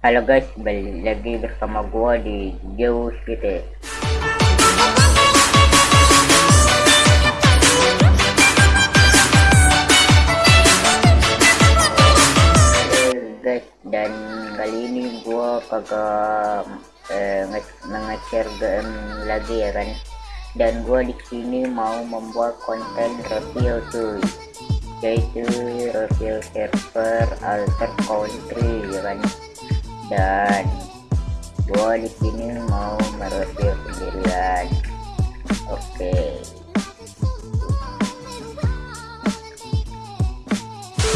Halo guys, balik lagi bersama gua di Jauh gitu. guys, dan kali ini gua kagak eh, nge-share game lagi ya kan. Dan gua di sini mau membuat konten review tuh yaitu review server alter country ya kan dan gua di sini mau mereview sendirian. Oke. Okay.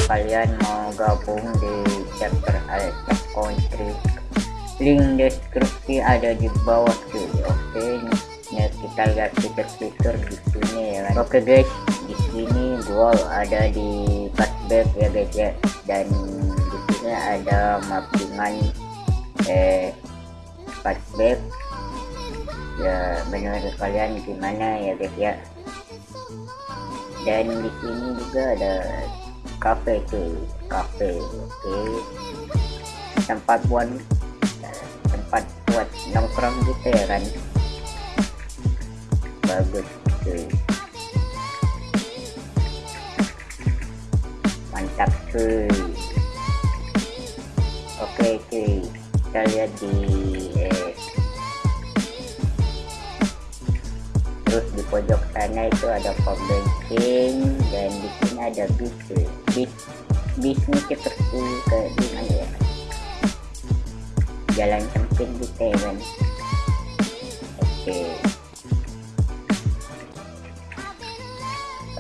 kalian mau gabung di chapter alter country? Link deskripsi ada di bawah tuh oke okay. ya kita lihat fitur-fitur di sini ya kan? Oke okay, guys. Di sini gua ada di cashback ya guys ya. Dan di sini ada mappingan eh cashback ya menurut kalian gimana ya guys ya? Dan di sini juga ada cafe tuh cafe oke. Okay. tempat buat tempat buat nongkrong gitu ya kan? Bagus tuh mantap cuy kita lihat di eh, terus di pojok sana itu ada pom dan di sini ada bis cuy bis bisnya seperti ke di mana ya? Jalan sempit ya kan oke.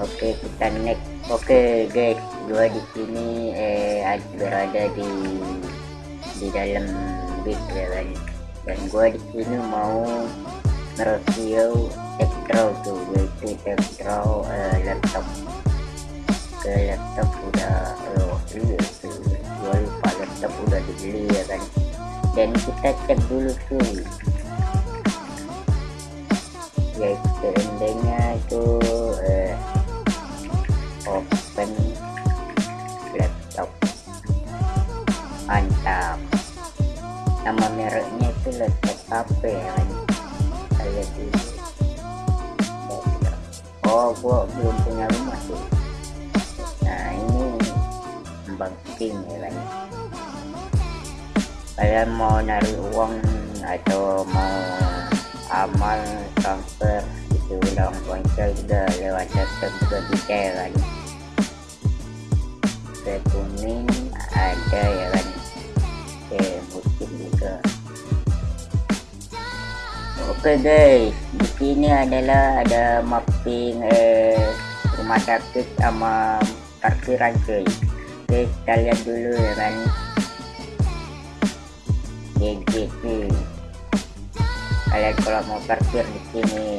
Oke kita next. Oke guys. Gua di sini eh berada di di dalam ya kan dan gua di sini mau mereview Tekdraw tuh yaitu Tekdraw eh, laptop. Ke laptop udah oh iya tuh gua lupa laptop udah dibeli ya kan. Dan kita cek dulu tuh. Yaitu endingnya itu nama mereknya itu laptop HP kan saya dulu oh gua belum punya rumah sih. Nah ini banking ya kan? Kalian mau narik uang atau mau amal transfer itu udah ponsel juga lewat juga bisa ya kan? Ke kuning ada ya juga. Oke guys. Di sini adalah ada mapping eh, rumah sakit sama parkiran cuy oke kita lihat dulu ya kan. GGP kalian kalau mau parkir di sini.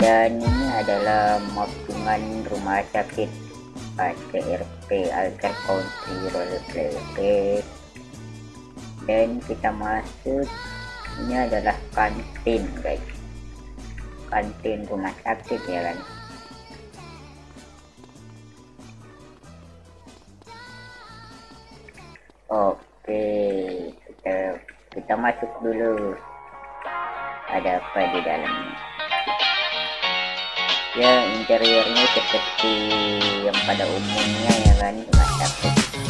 Dan ini adalah mappingan rumah sakit ACRP Alter Country Roleplay dan kita masuk. Ini adalah kantin guys. Kantin rumah sakit ya kan? Oke kita kita masuk dulu. Ada apa di dalamnya? Ya interiornya seperti yang pada umumnya ya kan? Rumah sakit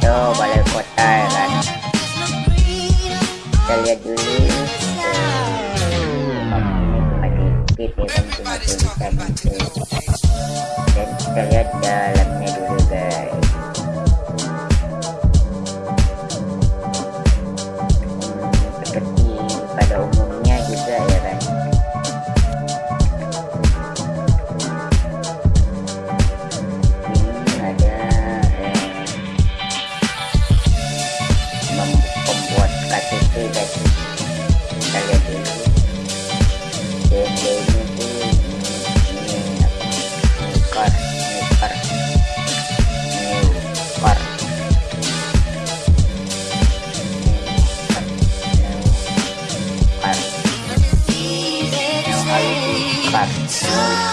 itu balai kota ya kan. Kita lihat dulu. Dan kita lihat dalamnya dulu guys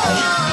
Oh,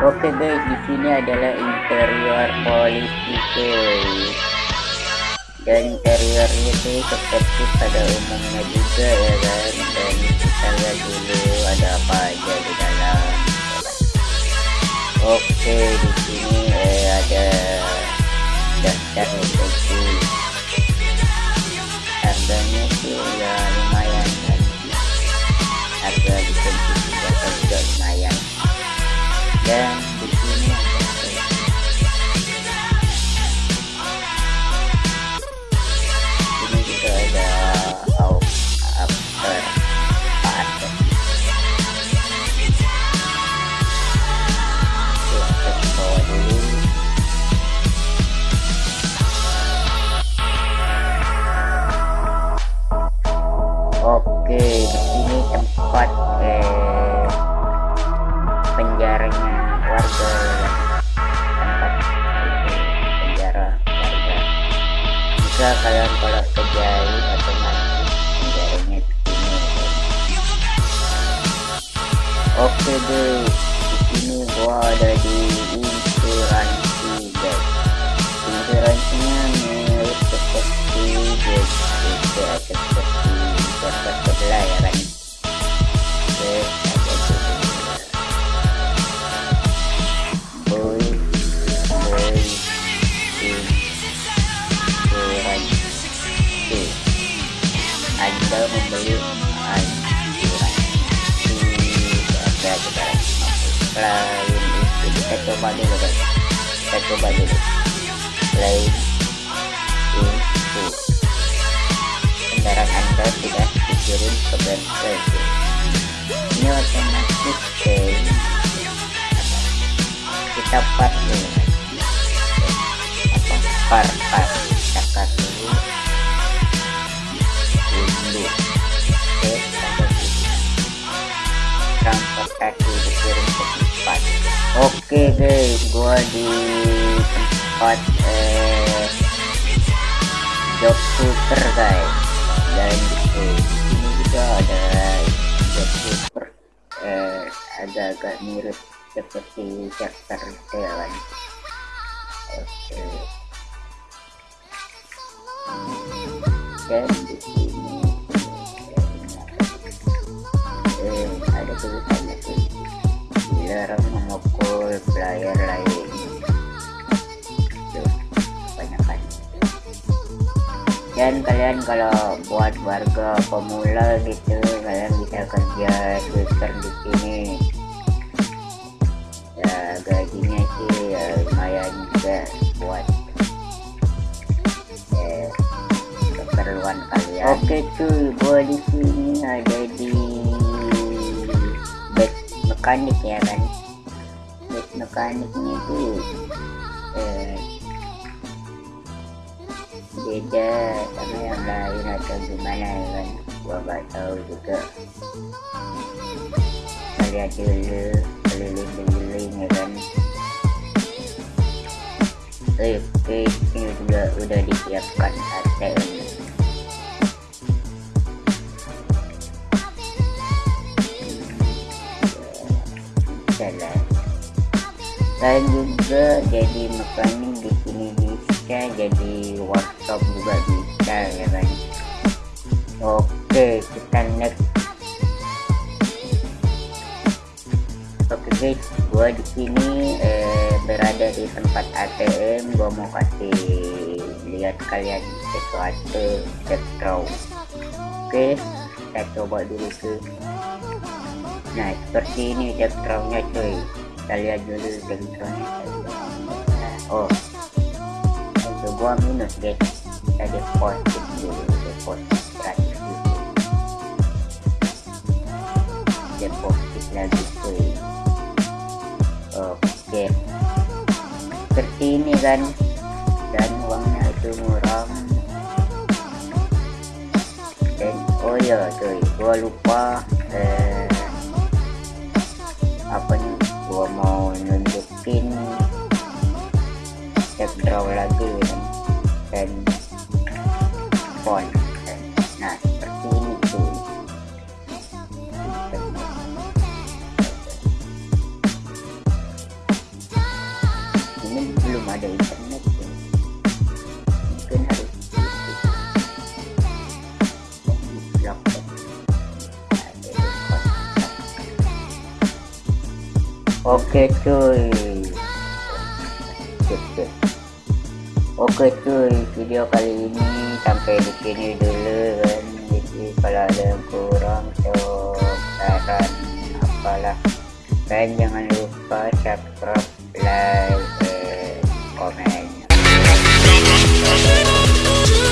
Oke guys, di sini adalah interior polisi guys. Dan interiornya itu seperti pada umumnya juga ya kan. Dan kita lihat dulu ada apa aja di dalam. Oke, di sini eh, ada daftar rezeki. Harganya sih ya lumayan kan. Harga di sini juga lumayan dan warga tempat penjara warga. Jika kalian kalau kejahit atau mati penjaranya sini oke deh di sini gua ada di insuransi guys. Insuransinya mirip seperti guys itu kita coba dulu guys kita coba dulu lain itu kendaraan anda sudah dikirim ke bengkel ini otomatis guys kita part dulu. Apa? Par par kita cut dulu gua di tempat eh job super guys. Dan di sini juga ada job super eh agak-agak mirip seperti chapter jalan oke. Dan di sini eh, ada tulisannya sih dilarang memukul player lain kebanyakan dan kalian kalau buat warga pemula gitu kalian bisa kerja Twitter di sini. Ya gajinya sih ya, lumayan juga buat eh, keperluan kalian. Oke cuy gua di sini ada di mekanik ya kan mekaniknya tuh eh, beda sama yang lain atau gimana ya kan. Gua gak tahu juga. Kita lihat dulu keliling-keliling ya kan. Oke ini juga udah disiapkan ATM dan juga jadi mekanik di sini bisa jadi workshop juga bisa ya kan oke kita next. Oke guys gua di sini eh, berada di tempat ATM gua mau kasih lihat kalian sesuatu setro oke kita coba dulu ke nah seperti ini sektronya cuy kita lihat dulu sektronya oh. Itu gua minus guys kita deposit dulu deposit gratis dulu deposit lagi cuy. Oke seperti ini kan dan uangnya itu murah dan oh ya cuy. Gua lupa eh, Okey cuy. Okey cuy. Video kali ini sampai di sini dulu kan. Jadi kalau ada yang kurang So saran apalah. Dan jangan lupa subscribe Like Comment Oh,